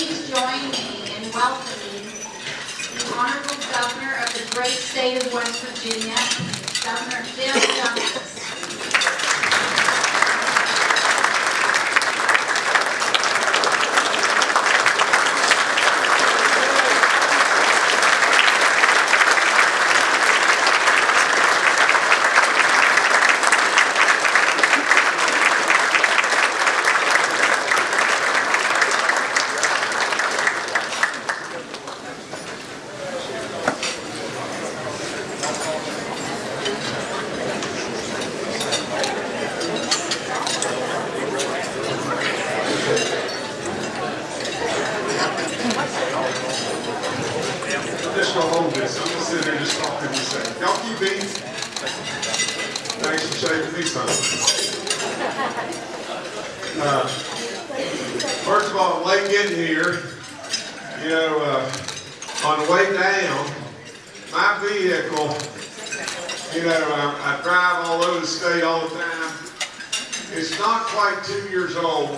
please join me in welcoming the Honorable Governor of the great state of West Virginia, Governor Bill Douglas. I'm just gonna hold this, I'm gonna sit there and just talk to you a second. Y'all keep eating. Thanks for shaving me some. Uh, First of all, late getting here, you know, uh, on the way down, my vehicle, you know, I, I drive all over the state all the time. It's not quite two years old.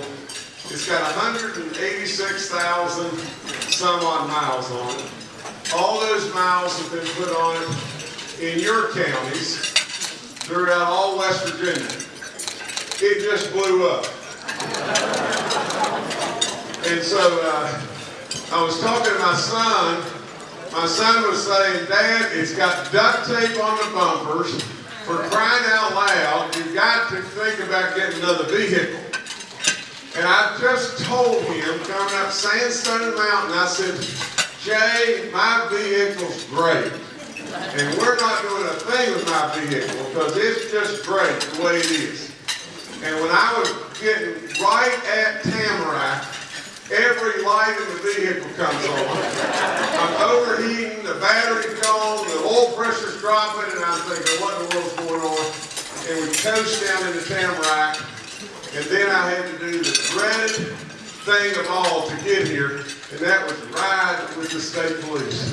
It's got hundred and eighty-six thousand some odd miles on it. All those miles have been put on it in your counties throughout all West Virginia. It just blew up. And so, uh, I was talking to my son. My son was saying, Dad, it's got duct tape on the bumpers. For crying out loud, you've got to think about getting another vehicle. And I just told him, coming up Sandstone Mountain, I said, Jay, my vehicle's great. And we're not doing a thing with my vehicle because it's just great the way it is. And when I was getting right at Tamarack, every light in the vehicle comes on. I'm overheating, the battery's gone, the oil pressure's dropping, and I'm thinking, what in the world's going on? And we coast down into Tamarack, and then I had to do the dreaded thing of all to get here, and that was ride with the state police.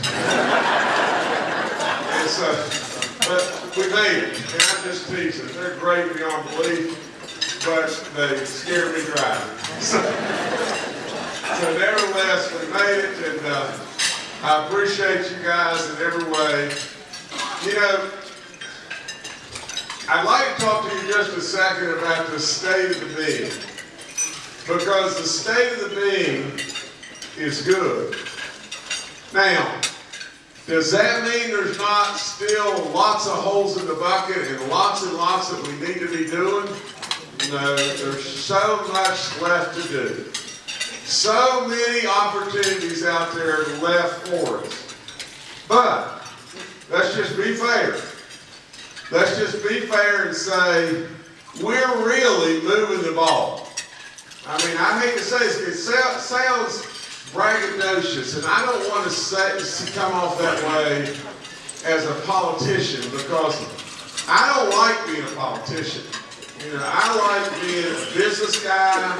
And so, but we made it, and I'm just teasing. They're great beyond belief, but they scared me driving. So, so nevertheless, we made it, and uh, I appreciate you guys in every way. You know, I'd like to talk to you just a second about the state of the being. Because the state of the being is good. Now, does that mean there's not still lots of holes in the bucket and lots and lots that we need to be doing? No, there's so much left to do. So many opportunities out there left for us. But, let's just be fair. Let's just be fair and say, we're really moving the ball. I mean, I hate to say this, it sounds braggadocious, and I don't want to say, come off that way as a politician because I don't like being a politician. You know, I like being a business guy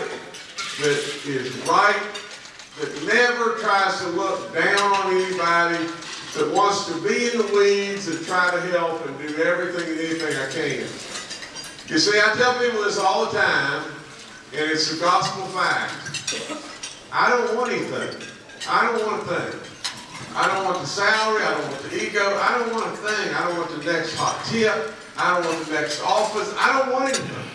that is right, that never tries to look down on anybody, that wants to be in the weeds and try to help and do everything and anything I can. You see, I tell people this all the time, and it's a gospel fact. I don't want anything. I don't want a thing. I don't want the salary. I don't want the ego. I don't want a thing. I don't want the next hot tip. I don't want the next office. I don't want anything.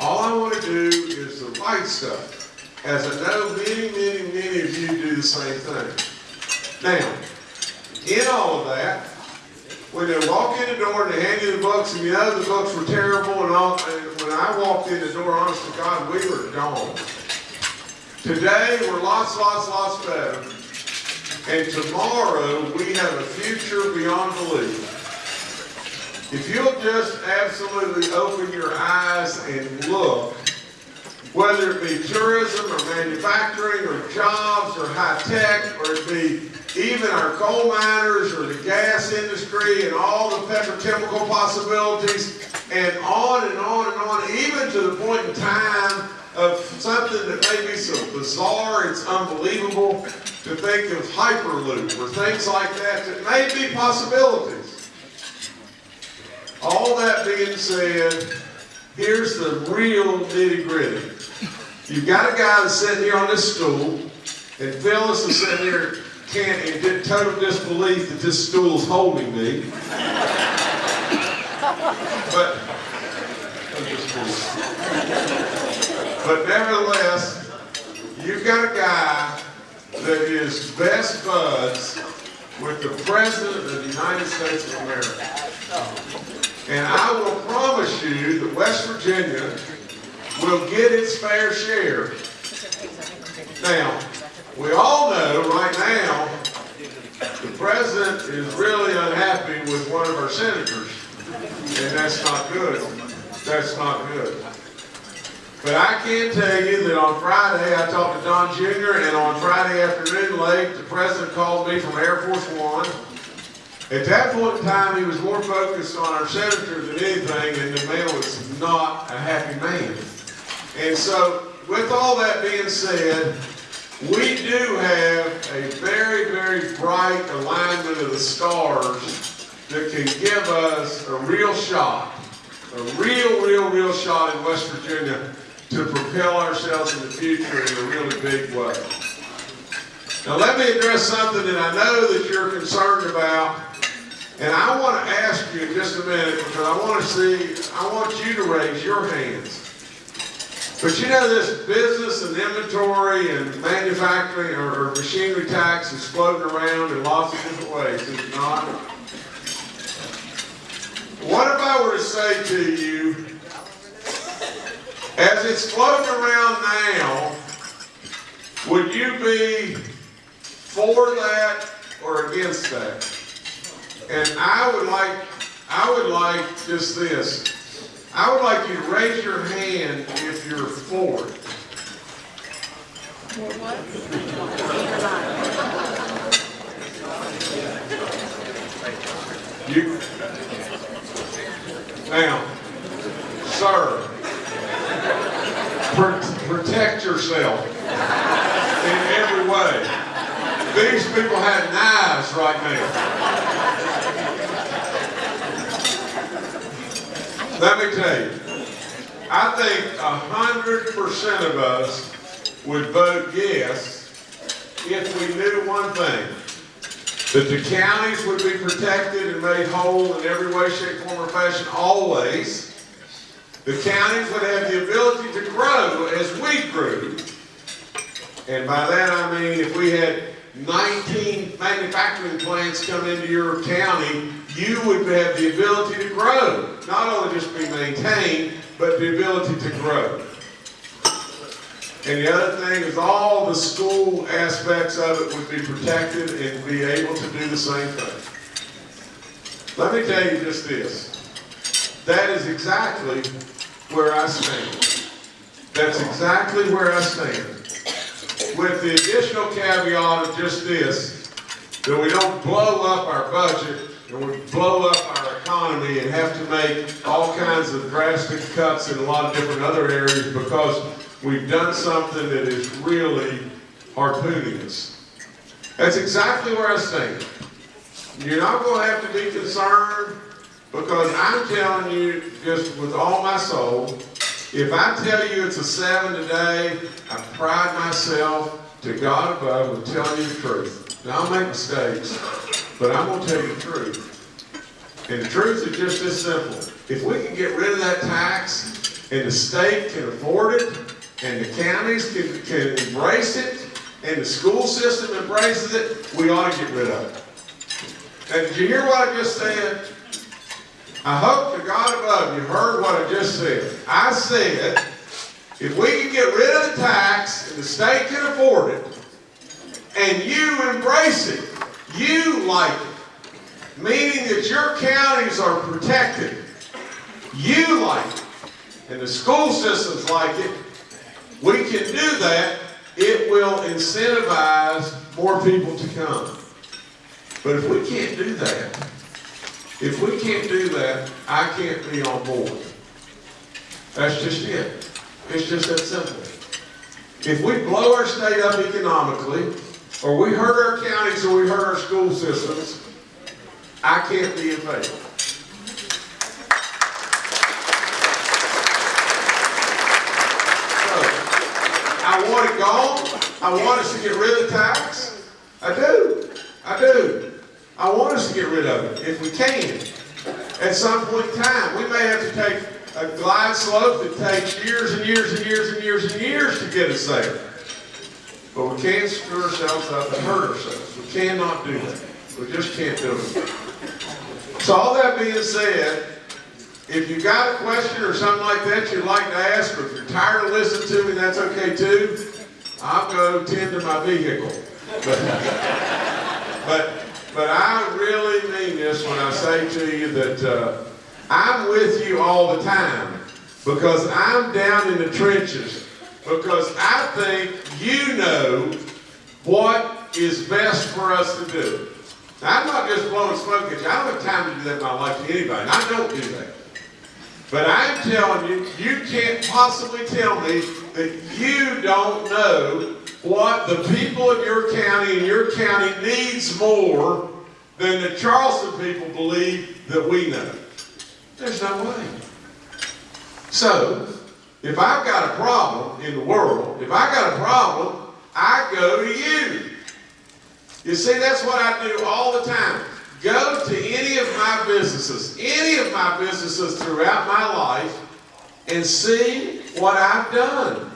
All I want to do is the right stuff. As I know many, many, many of you do the same thing. Now, in all of that, when they walk in the door and they hand you the books and you know the books were terrible and all, and when I walked in the door, honest to God, we were gone. Today, we're lots, lots, lots better. And tomorrow, we have a future beyond belief. If you'll just absolutely open your eyes and look, whether it be tourism or manufacturing or jobs or high tech or it be even our coal miners or the gas industry and all the petrochemical possibilities and on and on and on, even to the point in time of something that may be so bizarre, it's unbelievable to think of Hyperloop or things like that that may be possibilities. All that being said, here's the real nitty gritty. You've got a guy that's sitting here on this stool, and Phyllis is sitting here can't, in di- total disbelief that this stool's holding me. But, but nevertheless, you've got a guy that is best buds with the President of the United States of America. And I will promise you that West Virginia will get its fair share. Now, we all know right now, the president is really unhappy with one of our senators. And that's not good. That's not good. But I can tell you that on Friday, I talked to Don Jr., and on Friday afternoon late, the president called me from Air Force One. At that point in time, he was more focused on our senator than anything, and the man was not a happy man. And so, with all that being said, we do have a very, very bright alignment of the stars that can give us a real shot, a real, real, real shot in West Virginia to propel ourselves in the future in a really big way. Now let me address something that I know that you're concerned about, and I want to ask you in just a minute because I want to see, I want you to raise your hands. But you know this business and inventory and manufacturing or, machinery tax is floating around in lots of different ways, is it not? What if I were to say to you, as it's floating around now, would you be for that or against that? And I would like, I would like just this. I would like you to raise your hand if you're for it. You, now, sir, pr- protect yourself in every way. These people have knives right now. Let me tell you, I think hundred percent of us would vote yes if we knew one thing. That the counties would be protected and made whole in every way, shape, form, or fashion, always. The counties would have the ability to grow as we grew. And by that I mean if we had 19 manufacturing plants come into your county, you would have the ability to grow. Not only just be maintained, but the ability to grow. And the other thing is all the school aspects of it would be protected and be able to do the same thing. Let me tell you just this. That is exactly where I stand. That's exactly where I stand. With the additional caveat of just this, that we don't blow up our budget and we blow up our economy and have to make all kinds of drastic cuts in a lot of different other areas because we've done something that is really harpooning us. That's exactly where I stand. You're not going to have to be concerned because I'm telling you just with all my soul, if I tell you it's a seven today, I pride myself to God above with telling you the truth. Now I'll make mistakes, but I'm going to tell you the truth. And the truth is just this simple. If we can get rid of that tax and the state can afford it and the counties can, can embrace it and the school system embraces it, we ought to get rid of it. And did you hear what I just said? I hope to God above you heard what I just said. I said, if we can get rid of the tax and the state can afford it, and you embrace it, you like it, meaning that your counties are protected, you like it, and the school systems like it, we can do that, it will incentivize more people to come. But if we can't do that, if we can't do that, I can't be on board. That's just it. It's just that simple. If we blow our state up economically, or we hurt our counties or we hurt our school systems, I can't be. So, I want it gone. I want us to get rid of the tax. I do. I do. I want us to get rid of it if we can. At some point in time, we may have to take a glide slope that takes years and years and years and years and years to get us there. But we can't screw ourselves up and hurt ourselves. We cannot do that. We just can't do it. So all that being said, if you got a question or something like that you'd like to ask, or if you're tired of listening to me, that's okay too. I'll go tend to my vehicle. But, but, but I really mean this when I say to you that uh, I'm with you all the time because I'm down in the trenches because I think you know what is best for us to do. Now, I'm not just blowing smoke at you. I don't have time to do that in my life to anybody. I don't do that. But I'm telling you, you can't possibly tell me that you don't know what the people of your county and your county needs more than the Charleston people believe that we know. There's no way. So, if I've got a problem in the world, if I got a problem, I go to you. You see, that's what I do all the time. Go to any of my businesses, any of my businesses throughout my life, and see what I've done.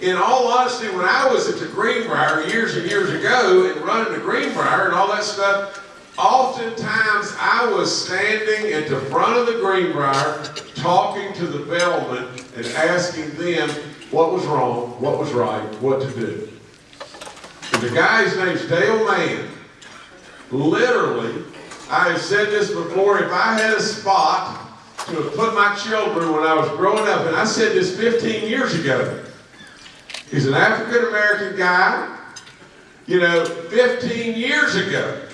In all honesty, when I was at the Greenbrier years and years ago and running the Greenbrier and all that stuff, oftentimes I was standing at the front of the Greenbrier talking to the bellman and asking them what was wrong, what was right, what to do. And the guy's name's Dale Mann. Literally, I have said this before, if I had a spot to have put my children when I was growing up, and I said this 15 years ago. He's an African American guy. You know, 15 years ago,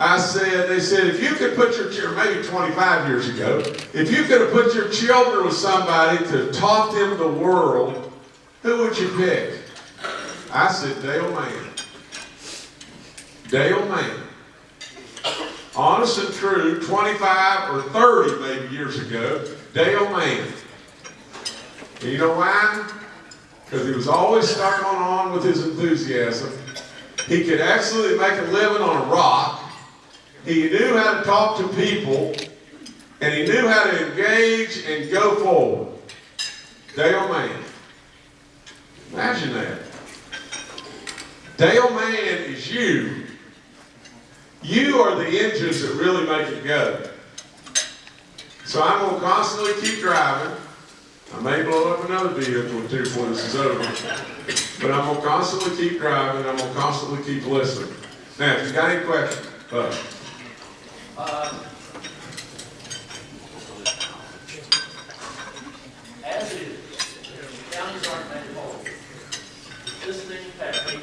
I said, they said, if you could put your maybe 25 years ago, if you could have put your children with somebody to taught them the world, who would you pick? I said, Dale Mann. Dale Mann. Honest and true, 25 or 30 maybe years ago, Dale Mann. And you know why? Because he was always stuck on on with his enthusiasm. He could absolutely make a living on a rock. He knew how to talk to people, and he knew how to engage and go forward. Dale Mann. Imagine that. Dale Mann is you. You are the engines that really make it go. So I'm going to constantly keep driving. I may blow up another vehicle or two this is over. But I'm going to constantly keep driving. I'm going to constantly keep listening. Now, if you got any questions, uh, Uh, As is, counties aren't made whole. This thing passed, the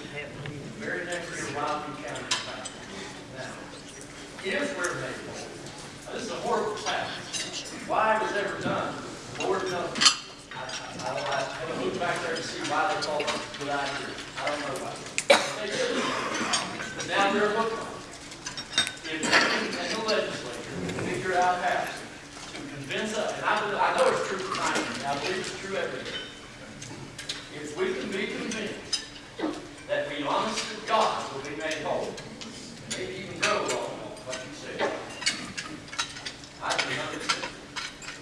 very next year, Wyoming County passed. Now, if we're made whole, now, this is a horrible fact. Why it was ever done, Lord knows. I, I, I don't, I haven't looked back there to see why they called it what I did. I don't know why. They did. But now they're looking on it if we and the legislature can figure out how to convince us, and I, believe- I know it's true tonight, and I believe it's true every day. If we can be convinced that we honest to God will be made whole, maybe even grow along what you said. I do hundred percent.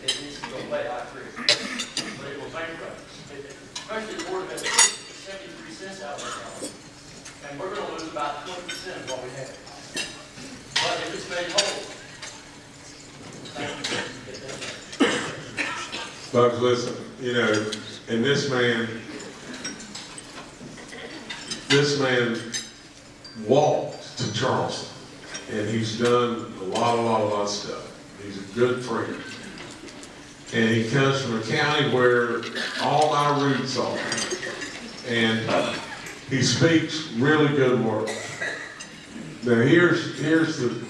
It needs to go away, I agree. But it will bankrupt us. It- Especially the board of education, seventy-three cents out of our And we're gonna lose about twenty percent of what we have. But if it's made whole. Bugs, listen, you know, and this man, this man walked to Charleston, and he's done a lot, a lot, a lot of stuff. He's a good friend. And he comes from a county where all my roots are. And he speaks really good words. Now, here's, here's the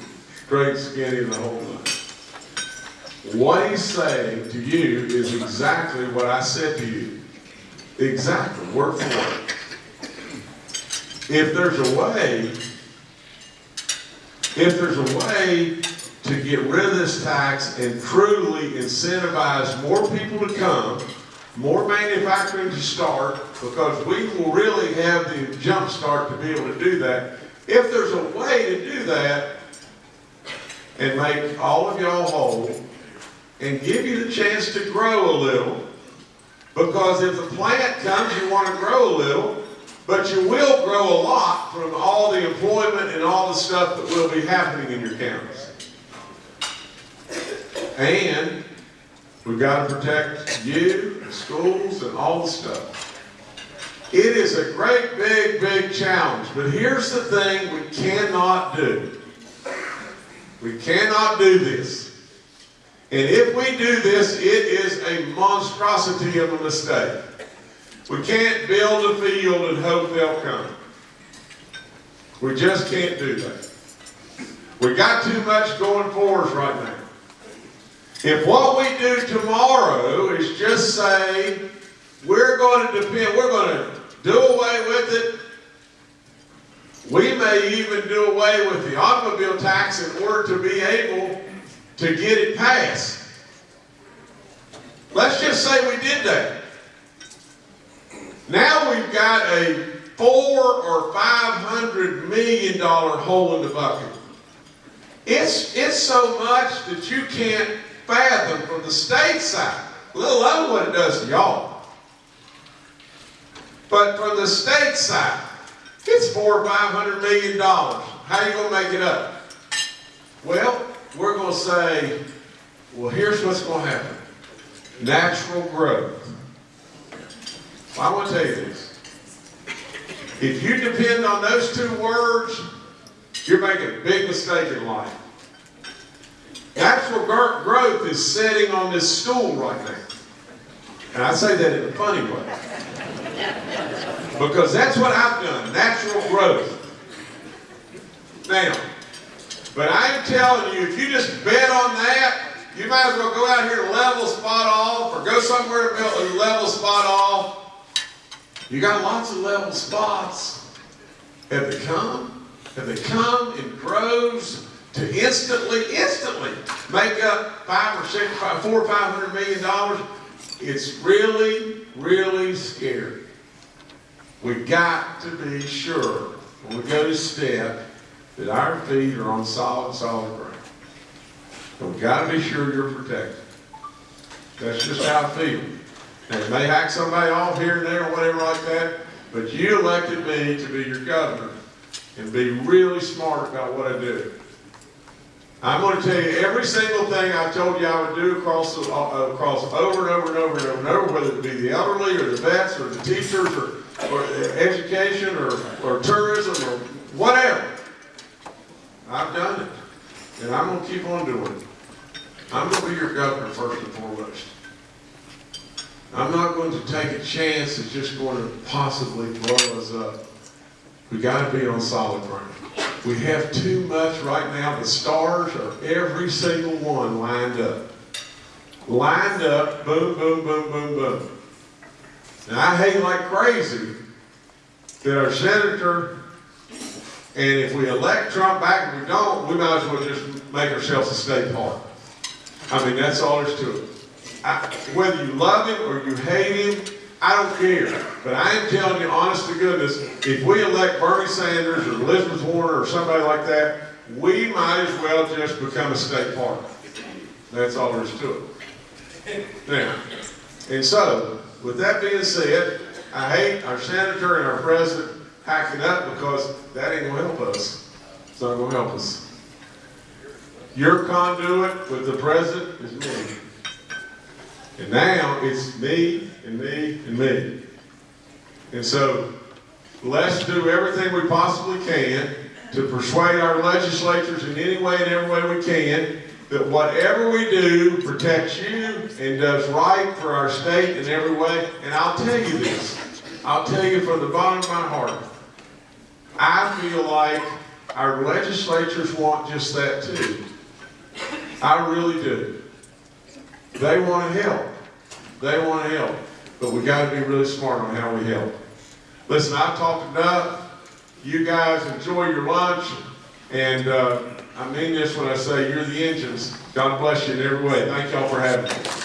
straight skinny of the whole thing. What he's saying to you is exactly what I said to you. Exactly, word for word. If there's a way, if there's a way to get rid of this tax and truly incentivize more people to come, more manufacturing to start, because we will really have the jump start to be able to do that. If there's a way to do that and make all of y'all whole and give you the chance to grow a little, because if the plant comes, you want to grow a little, but you will grow a lot from all the employment and all the stuff that will be happening in your counties. And we've got to protect you, and schools, and all the stuff. It is a great, big, big challenge, but here's the thing we cannot do. We cannot do this. And if we do this, it is a monstrosity of a mistake. We can't build a field and hope they'll come. We just can't do that. We got too much going for us right now. If what we do tomorrow is just say, we're going to depend, we're going to do away with it, we may even do away with the automobile tax in order to be able to get it passed. Let's just say we did that. Now we've got a four or five hundred million dollar hole in the bucket. It's, it's so much that you can't fathom from the state side, let alone what it does to y'all. But from the state side, it's four or five hundred million dollars. How are you gonna make it up? Well, we're gonna say, well, here's what's gonna happen. Natural growth. Well, I want to tell you this. If you depend on those two words, you're making a big mistake in life. Gr- growth is sitting on this stool right now. And I say that in a funny way. Because that's what I've done, natural growth. Now, but I'm telling you, if you just bet on that, you might as well go out here and level spot off, or go somewhere and level spot off. You got lots of level spots. Have they come? Have they come in groves to instantly, instantly make up five or six, five, four or five hundred million dollars? It's really, really scary. We got to be sure when we go to step that our feet are on solid, solid ground. And we got to be sure you're protected. That's just how I feel. And it may hack somebody off here and there or whatever like that, but you elected me to be your governor and be really smart about what I do. I'm going to tell you every single thing I told you I would do across, the, uh, across over and over and over and over and over, whether it be the elderly or the vets or the teachers or, or education or, or tourism or whatever. I've done it. And I'm going to keep on doing it. I'm going to be your governor first and foremost. I'm not going to take a chance that's just going to possibly blow us up. We got to be on solid ground. We have too much right now. The stars are every single one lined up. Lined up, boom, boom, boom, boom, boom. And I hate like crazy that our senator, and if we elect Trump back and we don't, we might as well just make ourselves a state park. I mean, that's all there's to it. I, whether you love him or you hate him, I don't care. But I am telling you, honest to goodness, if we elect Bernie Sanders or Elizabeth Warren or somebody like that, we might as well just become a state park. That's all there is to it. Now, and so, with that being said, I hate our senator and our president hacking up because that ain't gonna help us. It's not gonna help us. Your conduit with the president is me. And now it's me and me and me. And so let's do everything we possibly can to persuade our legislatures in any way and every way we can that whatever we do protects you and does right for our state in every way. And I'll tell you this. I'll tell you from the bottom of my heart. I feel like our legislatures want just that too. I really do. They want to help. They want to help. But we got to be really smart on how we help. Listen, I've talked enough. You guys enjoy your lunch. And uh, I mean this when I say you're the engines. God bless you in every way. Thank y'all for having me.